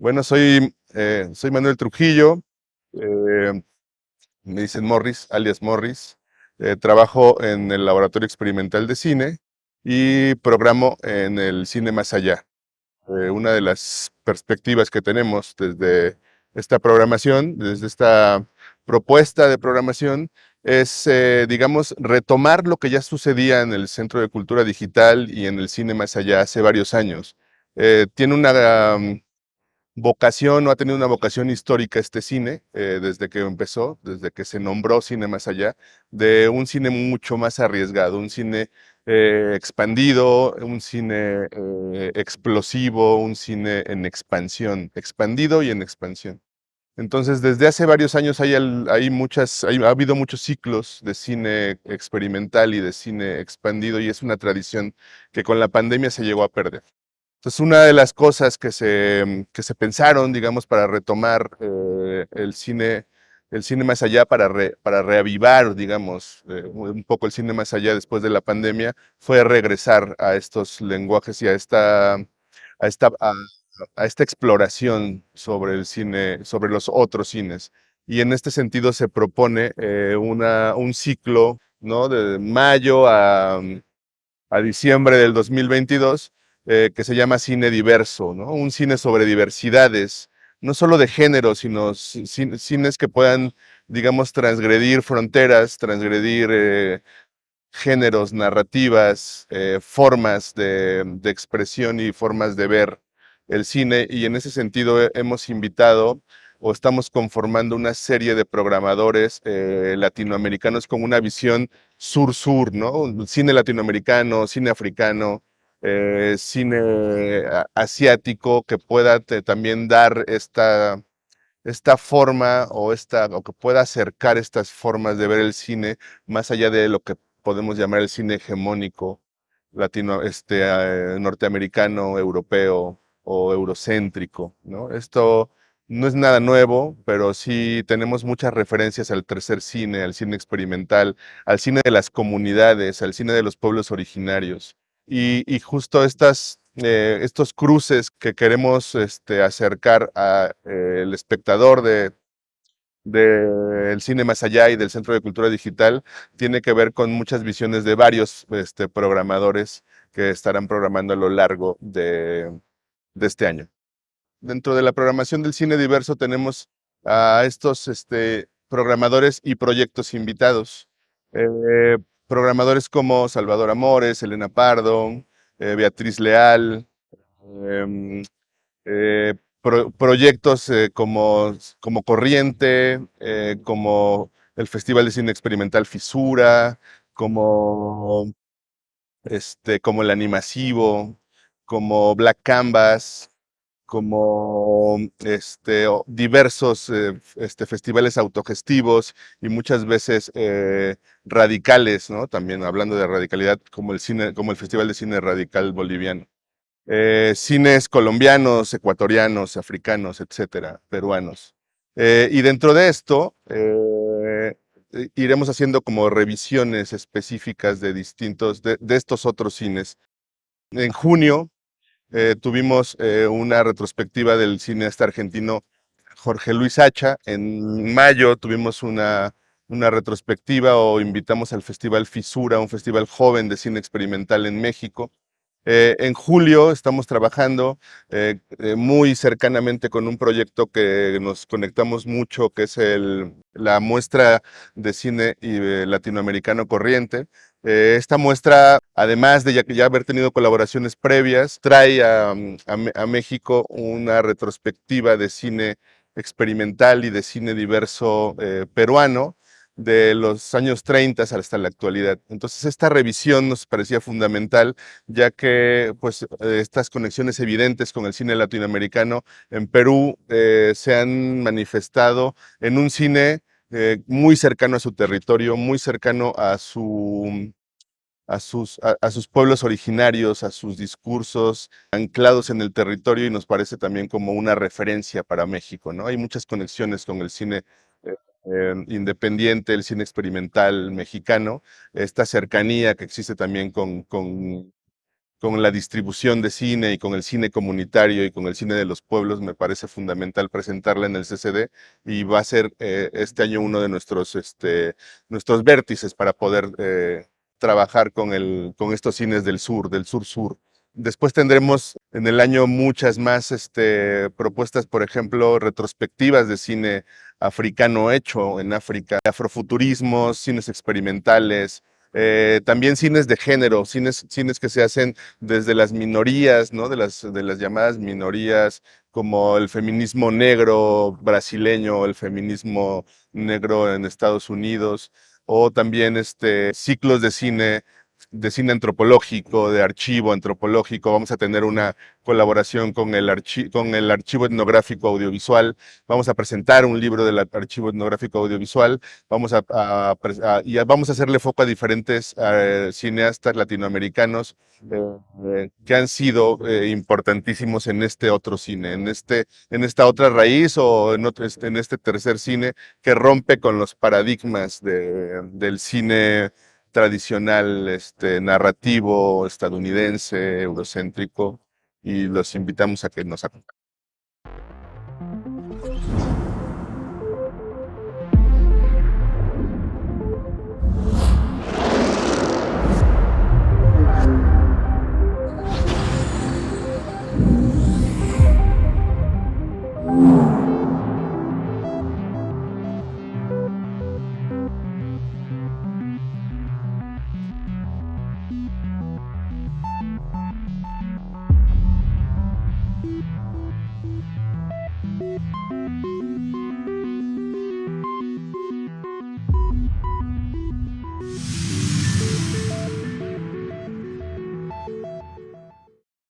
Bueno, soy, eh, soy Manuel Trujillo, eh, me dicen Morris, alias Morris. Eh, trabajo en el Laboratorio Experimental de Cine y programo en el Cine Más Allá. una de las perspectivas que tenemos desde esta programación, desde esta propuesta de programación, es, digamos, retomar lo que ya sucedía en el Centro de Cultura Digital y en el Cine Más Allá hace varios años. tiene una vocación o ha tenido una vocación histórica este cine, eh, desde que empezó, desde que se nombró Cine Más Allá, de un cine mucho más arriesgado, un cine eh, expandido, un cine eh, explosivo, un cine en expansión, expandido y en expansión. Entonces, desde hace varios años hay, hay muchas, ha habido muchos ciclos de cine experimental y de cine expandido y es una tradición que con la pandemia se llegó a perder. Entonces, una de las cosas que se, que se pensaron, digamos, para retomar eh, el cine el cine más allá para, para reavivar, digamos, eh, un poco el cine más allá después de la pandemia, fue regresar a estos lenguajes y a esta, a esta, a, esta exploración sobre el cine, sobre los otros cines. Y en este sentido se propone eh, una, un ciclo, ¿no? De mayo a, a diciembre del 2022, eh, que se llama cine diverso, ¿no? Un cine sobre diversidades, no solo de género, sino cines que puedan, digamos, transgredir fronteras, transgredir eh, géneros, narrativas, eh, formas de, de, expresión y formas de ver el cine. Y en ese sentido hemos invitado o estamos conformando una serie de programadores latinoamericanos con una visión sur-sur, ¿no? Cine latinoamericano, cine africano, eh, cine asiático que pueda también dar esta, esta forma o, esta, o que pueda acercar estas formas de ver el cine más allá de lo que podemos llamar el cine hegemónico latino, este, eh, norteamericano, europeo o eurocéntrico. ¿no? Esto no es nada nuevo, pero sí tenemos muchas referencias al tercer cine, al cine experimental, al cine de las comunidades, al cine de los pueblos originarios. Y, justo eh, estos cruces que queremos este, acercar al eh, espectador de, del cine más allá y del Centro de Cultura Digital tiene que ver con muchas visiones de varios este, programadores que estarán programando a lo largo de, de, este año. Dentro de la programación del cine diverso tenemos a estos este, programadores y proyectos invitados. Eh, programadores como Salvador Amores, Elena Pardo, eh, Beatriz Leal, em, eh, proyectos eh, como, como Corriente, como el Festival de Cine Experimental Fisura, como, este, como el Animasivo, como Black Canvas, como este, diversos eh, este, festivales autogestivos y muchas veces eh, radicales, ¿no? También hablando de radicalidad, como el, cine, como el Festival de Cine Radical Boliviano. Eh, cines colombianos, ecuatorianos, africanos, etcétera, peruanos. y dentro de esto, iremos haciendo como revisiones específicas de distintos, de, de estos otros cines. En junio eh, tuvimos eh, una retrospectiva del cineasta argentino Jorge Luis Hacha. En mayo tuvimos una, una retrospectiva o invitamos al Festival Fisura, un festival joven de cine experimental en México. Eh, en julio estamos trabajando muy cercanamente con un proyecto que nos conectamos mucho, que es el, la muestra de cine latinoamericano corriente. Eh, esta muestra, además de ya, haber tenido colaboraciones previas, trae a, México una retrospectiva de cine experimental y de cine diverso eh, peruano de los años 30 hasta la actualidad. Entonces esta revisión nos parecía fundamental, ya que pues, eh, estas conexiones evidentes con el cine latinoamericano en Perú se han manifestado en un cine eh, muy cercano a su territorio, muy cercano a, a, sus, a, sus pueblos originarios, a sus discursos anclados en el territorio y nos parece también como una referencia para México. ¿no? Hay muchas conexiones con el cine eh, independiente, el cine experimental mexicano, esta cercanía que existe también con, con con la distribución de cine y con el cine comunitario y con el cine de los pueblos, me parece fundamental presentarla en el CCD y va a ser eh, este año uno de nuestros, este, nuestros vértices para poder eh, trabajar con, el, con estos cines del sur, del sur-sur. Después tendremos en el año muchas más este, propuestas, por ejemplo, retrospectivas de cine africano hecho en África, afrofuturismos, cines experimentales, eh, también cines de género, cines, cines que se hacen desde las minorías, ¿no? de, las, de las llamadas minorías, como el feminismo negro brasileño, el feminismo negro en Estados Unidos, o también este, ciclos de cine de cine antropológico, de archivo antropológico. Vamos a tener una colaboración con el, con el Archivo Etnográfico Audiovisual. Vamos a presentar un libro del Archivo Etnográfico Audiovisual. Vamos a, y vamos a hacerle foco a diferentes eh, cineastas latinoamericanos eh, que han sido eh, importantísimos en este otro cine, en, este, en esta otra raíz o en, este, en este tercer cine que rompe con los paradigmas de, del cine tradicional este, narrativo estadounidense, eurocéntrico, y los invitamos a que nos acompañen.